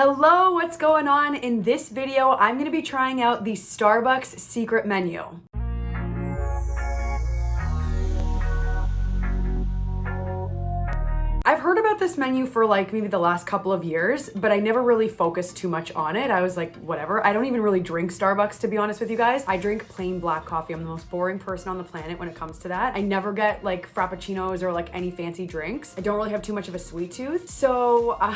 Hello, what's going on? In this video, I'm gonna be trying out the Starbucks secret menu. I've heard about this menu for like maybe the last couple of years, but I never really focused too much on it. I was like, whatever. I don't even really drink Starbucks, to be honest with you guys. I drink plain black coffee. I'm the most boring person on the planet when it comes to that. I never get like frappuccinos or like any fancy drinks. I don't really have too much of a sweet tooth. So, uh,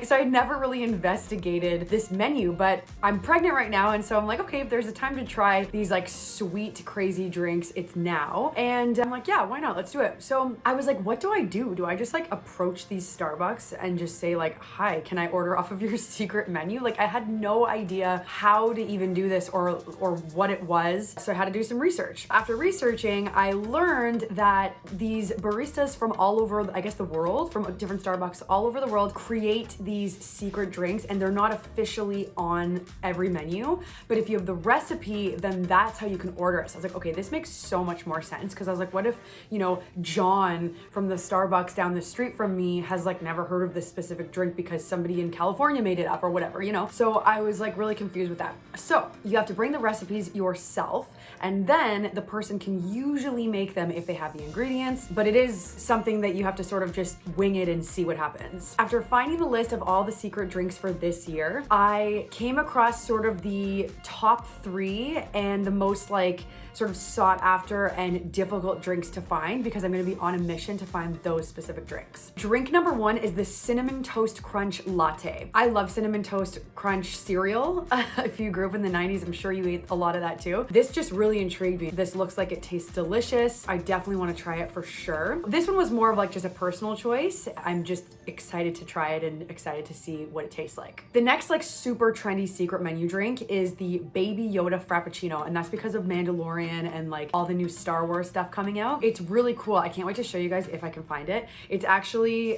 so I never really investigated this menu, but I'm pregnant right now. And so I'm like, okay, if there's a time to try these like sweet, crazy drinks, it's now. And I'm like, yeah, why not? Let's do it. So I was like, what do I do? Do I just like approach these Starbucks and just say like, hi, can I order off of your secret menu? Like I had no idea how to even do this or, or what it was. So I had to do some research. After researching, I learned that these baristas from all over, I guess the world, from different Starbucks all over the world create these secret drinks and they're not officially on every menu. But if you have the recipe, then that's how you can order it. So I was like, okay, this makes so much more sense. Cause I was like, what if, you know, John from the Starbucks down the street street from me has like never heard of this specific drink because somebody in California made it up or whatever, you know? So I was like really confused with that. So you have to bring the recipes yourself and then the person can usually make them if they have the ingredients, but it is something that you have to sort of just wing it and see what happens. After finding the list of all the secret drinks for this year, I came across sort of the top three and the most like sort of sought after and difficult drinks to find because I'm gonna be on a mission to find those specific drinks. Drink number one is the Cinnamon Toast Crunch Latte. I love Cinnamon Toast Crunch cereal. if you grew up in the 90s, I'm sure you ate a lot of that too. This just really intrigued me. This looks like it tastes delicious. I definitely wanna try it for sure. This one was more of like just a personal choice. I'm just excited to try it and excited to see what it tastes like. The next like super trendy secret menu drink is the Baby Yoda Frappuccino and that's because of Mandalorian Mandalorian and like all the new Star Wars stuff coming out. It's really cool. I can't wait to show you guys if I can find it. It's actually,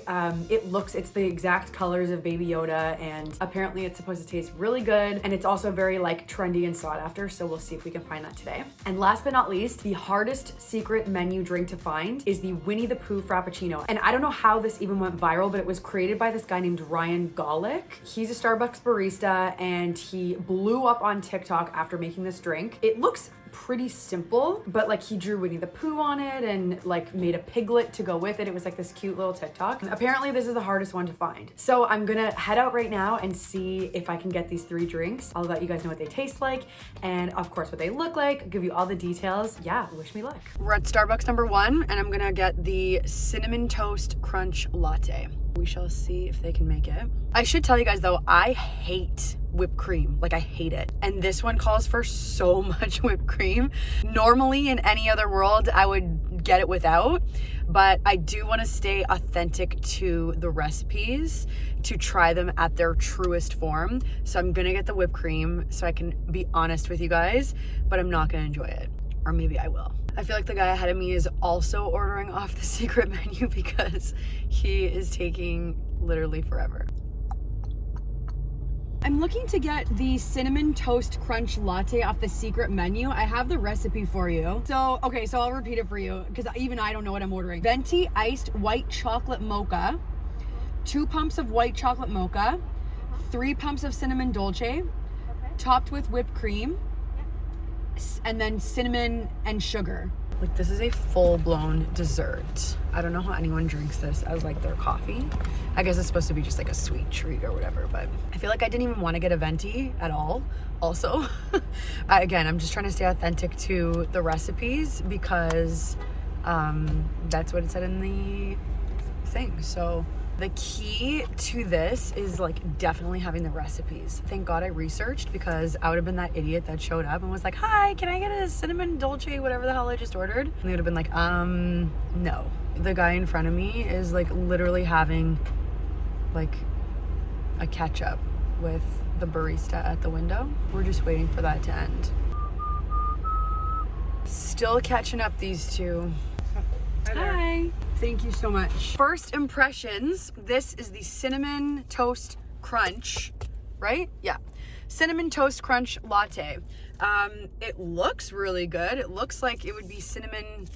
um, it looks, it's the exact colors of Baby Yoda and apparently it's supposed to taste really good and it's also very like trendy and sought after. So we'll see if we can find that today. And last but not least, the hardest secret menu drink to find is the Winnie the Pooh Frappuccino. And I don't know how this even went viral, but it was created by this guy named Ryan Golick. He's a Starbucks barista and he blew up on TikTok after making this drink. It looks pretty simple, but like he drew Winnie the Pooh on it and like made a piglet to go with it. It was like this cute little TikTok. Apparently this is the hardest one to find. So I'm gonna head out right now and see if I can get these three drinks. I'll let you guys know what they taste like and of course what they look like, I'll give you all the details. Yeah, wish me luck. We're at Starbucks number one and I'm gonna get the Cinnamon Toast Crunch Latte. We shall see if they can make it. I should tell you guys though, I hate whipped cream. Like I hate it. And this one calls for so much whipped cream. Normally in any other world, I would get it without, but I do want to stay authentic to the recipes to try them at their truest form. So I'm going to get the whipped cream so I can be honest with you guys, but I'm not going to enjoy it. Or maybe I will. I feel like the guy ahead of me is also ordering off the secret menu because he is taking literally forever. I'm looking to get the cinnamon toast crunch latte off the secret menu. I have the recipe for you. So, okay, so I'll repeat it for you because even I don't know what I'm ordering. Venti iced white chocolate mocha, two pumps of white chocolate mocha, three pumps of cinnamon dolce, okay. topped with whipped cream, and then cinnamon and sugar. Like this is a full-blown dessert. I don't know how anyone drinks this as like their coffee. I guess it's supposed to be just like a sweet treat or whatever, but I feel like I didn't even want to get a venti at all. Also, I, again, I'm just trying to stay authentic to the recipes because um, that's what it said in the thing. So the key to this is like definitely having the recipes. Thank God I researched because I would have been that idiot that showed up and was like, hi, can I get a cinnamon dolce, whatever the hell I just ordered? And they would have been like, um, no. The guy in front of me is like literally having like a catch up with the barista at the window. We're just waiting for that to end. Still catching up these two. Hi. Hi. Thank you so much. First impressions, this is the Cinnamon Toast Crunch, right? Yeah. Cinnamon Toast Crunch Latte. Um, it looks really good. It looks like it would be cinnamon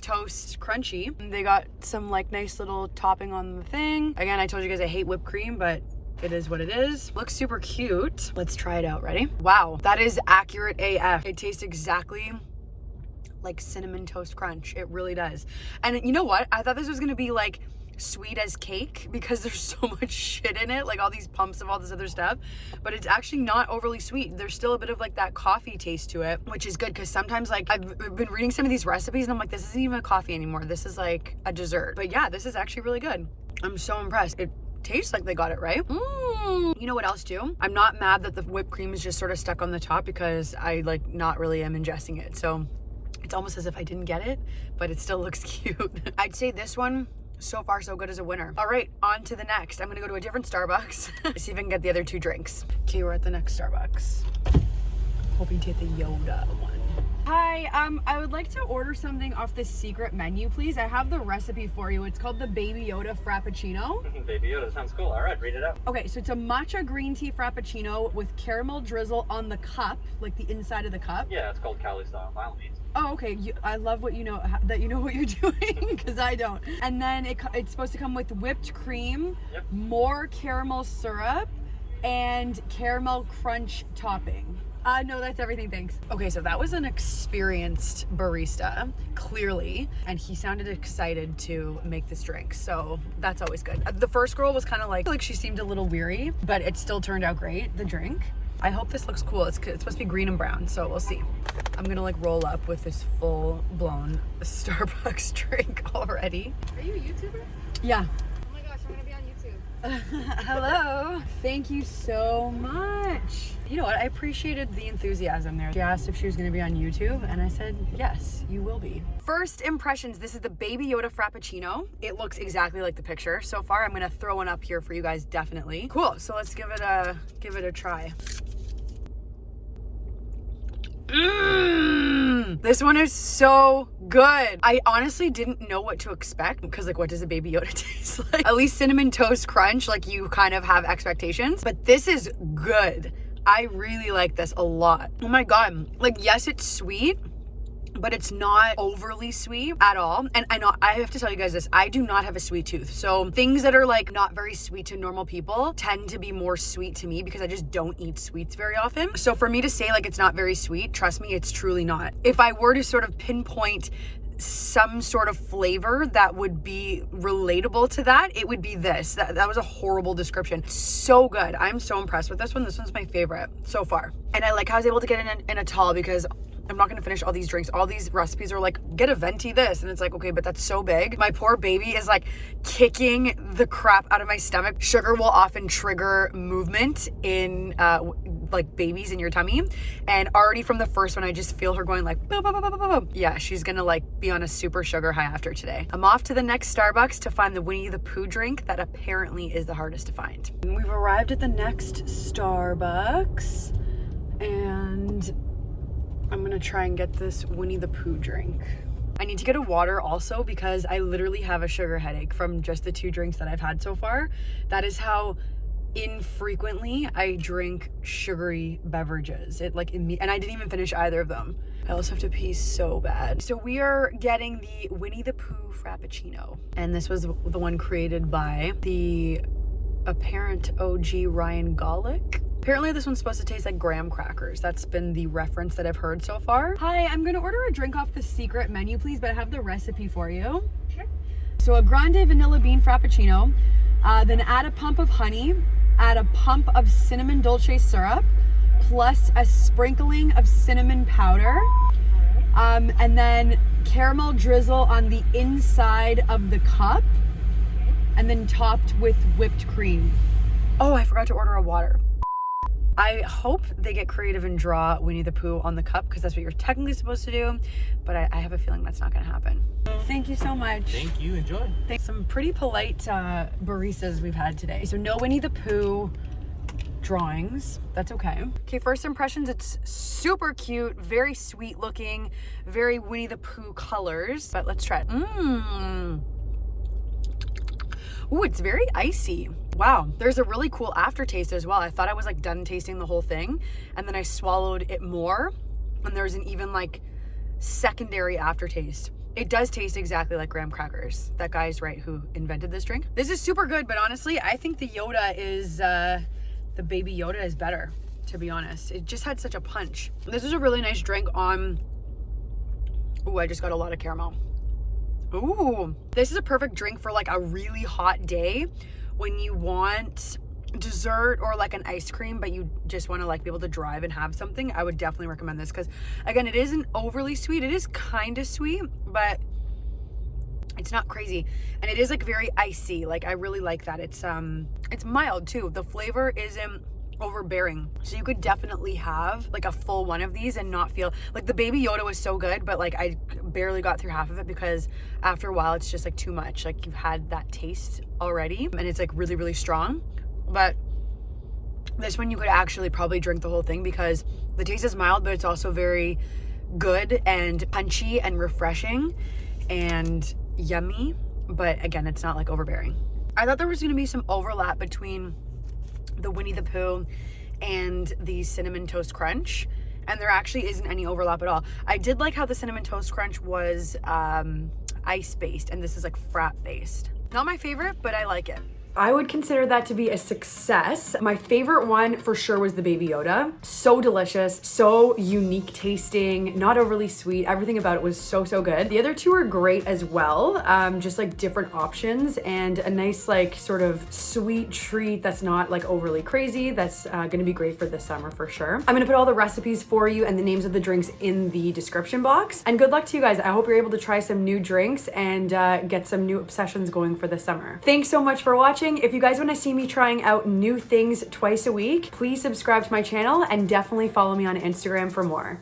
toast crunchy. They got some like nice little topping on the thing. Again, I told you guys I hate whipped cream, but It is what it is. Looks super cute. Let's try it out. Ready? Wow, that is accurate AF. It tastes exactly like cinnamon toast crunch. It really does. And you know what? I thought this was gonna be like sweet as cake because there's so much shit in it, like all these pumps of all this other stuff. But it's actually not overly sweet. There's still a bit of like that coffee taste to it, which is good because sometimes like I've been reading some of these recipes and I'm like, this isn't even a coffee anymore. This is like a dessert. But yeah, this is actually really good. I'm so impressed. It tastes like they got it right. Mm. You know what else too? I'm not mad that the whipped cream is just sort of stuck on the top because I like not really am ingesting it. So it's almost as if I didn't get it, but it still looks cute. I'd say this one so far so good as a winner. All right, on to the next. I'm gonna go to a different Starbucks, see if I can get the other two drinks. Okay, we're at the next Starbucks. Hoping to get the Yoda one. Hi, um, I would like to order something off the secret menu, please. I have the recipe for you. It's called the Baby Yoda Frappuccino. Baby Yoda sounds cool. All right, read it out. Okay, so it's a matcha green tea Frappuccino with caramel drizzle on the cup, like the inside of the cup. Yeah, it's called Cali style, by all means. Oh, okay. You, I love what you know that you know what you're doing because I don't. And then it, it's supposed to come with whipped cream, Yep. more caramel syrup, and caramel crunch topping. Uh, no, that's everything. Thanks. Okay, so that was an experienced barista, clearly, and he sounded excited to make this drink. So that's always good. Uh, The first girl was kind of like like she seemed a little weary, but it still turned out great. The drink. I hope this looks cool. It's, it's supposed to be green and brown, so we'll see. I'm gonna like roll up with this full blown Starbucks drink already. Are you a YouTuber? Yeah. Oh my gosh, I'm gonna be on YouTube. Hello. Thank you so much. You know what? I appreciated the enthusiasm there. She asked if she was going to be on YouTube, and I said, yes, you will be. First impressions this is the Baby Yoda Frappuccino. It looks exactly like the picture. So far, I'm going to throw one up here for you guys, definitely. Cool. So let's give it a give it a try. Mmm, this one is so good. I honestly didn't know what to expect because like what does a baby Yoda taste like? At least cinnamon toast crunch, like you kind of have expectations, but this is good. I really like this a lot. Oh my God. Like, yes, it's sweet, but it's not overly sweet at all. And I know I have to tell you guys this, I do not have a sweet tooth. So things that are like not very sweet to normal people tend to be more sweet to me because I just don't eat sweets very often. So for me to say like it's not very sweet, trust me, it's truly not. If I were to sort of pinpoint some sort of flavor that would be relatable to that, it would be this. That, that was a horrible description. So good. I'm so impressed with this one. This one's my favorite so far. And I like how I was able to get in a, in a tall because I'm not gonna finish all these drinks. All these recipes are like, get a venti this. And it's like, okay, but that's so big. My poor baby is like kicking the crap out of my stomach. Sugar will often trigger movement in uh, like babies in your tummy. And already from the first one, I just feel her going like, boom, boom, boom, boom, boom. Yeah, she's gonna like be on a super sugar high after today. I'm off to the next Starbucks to find the Winnie the Pooh drink that apparently is the hardest to find. We've arrived at the next Starbucks and I'm gonna try and get this Winnie the Pooh drink. I need to get a water also because I literally have a sugar headache from just the two drinks that I've had so far. That is how infrequently I drink sugary beverages. It like, and I didn't even finish either of them. I also have to pee so bad. So we are getting the Winnie the Pooh Frappuccino. And this was the one created by the apparent OG Ryan Golick. Apparently this one's supposed to taste like graham crackers. That's been the reference that I've heard so far. Hi, I'm gonna order a drink off the secret menu, please, but I have the recipe for you. Sure. So a grande vanilla bean frappuccino, uh, then add a pump of honey, add a pump of cinnamon dolce syrup, plus a sprinkling of cinnamon powder, um, and then caramel drizzle on the inside of the cup, and then topped with whipped cream. Oh, I forgot to order a water. I hope they get creative and draw Winnie the Pooh on the cup because that's what you're technically supposed to do, but I, I have a feeling that's not going to happen. Thank you so much. Thank you. Enjoy. Thanks. Some pretty polite uh, baristas we've had today. So no Winnie the Pooh drawings. That's okay. Okay, first impressions, it's super cute, very sweet looking, very Winnie the Pooh colors. But let's try it. Mmm. Ooh, it's very icy. Wow, there's a really cool aftertaste as well. I thought I was like done tasting the whole thing, and then I swallowed it more, and there's an even like secondary aftertaste. It does taste exactly like graham crackers. That guy's right who invented this drink. This is super good, but honestly, I think the Yoda is, uh, the baby Yoda is better, to be honest. It just had such a punch. This is a really nice drink on, ooh, I just got a lot of caramel. Ooh, this is a perfect drink for like a really hot day when you want dessert or like an ice cream but you just want to like be able to drive and have something i would definitely recommend this because again it isn't overly sweet it is kind of sweet but it's not crazy and it is like very icy like i really like that it's um it's mild too the flavor isn't overbearing so you could definitely have like a full one of these and not feel like the baby yoda was so good but like i barely got through half of it because after a while it's just like too much like you've had that taste already and it's like really really strong but this one you could actually probably drink the whole thing because the taste is mild, but it's also very good and punchy and refreshing and yummy. But again, it's not like overbearing. I thought there was gonna be some overlap between the Winnie the Pooh and the Cinnamon Toast Crunch. And there actually isn't any overlap at all. I did like how the Cinnamon Toast Crunch was um, ice based and this is like frap based. Not my favorite, but I like it. I would consider that to be a success. My favorite one for sure was the Baby Yoda. So delicious, so unique tasting, not overly sweet. Everything about it was so, so good. The other two are great as well. Um, just like different options and a nice like sort of sweet treat that's not like overly crazy. That's uh, gonna be great for this summer for sure. I'm gonna put all the recipes for you and the names of the drinks in the description box. And good luck to you guys. I hope you're able to try some new drinks and uh, get some new obsessions going for the summer. Thanks so much for watching watching. If you guys want to see me trying out new things twice a week, please subscribe to my channel and definitely follow me on Instagram for more.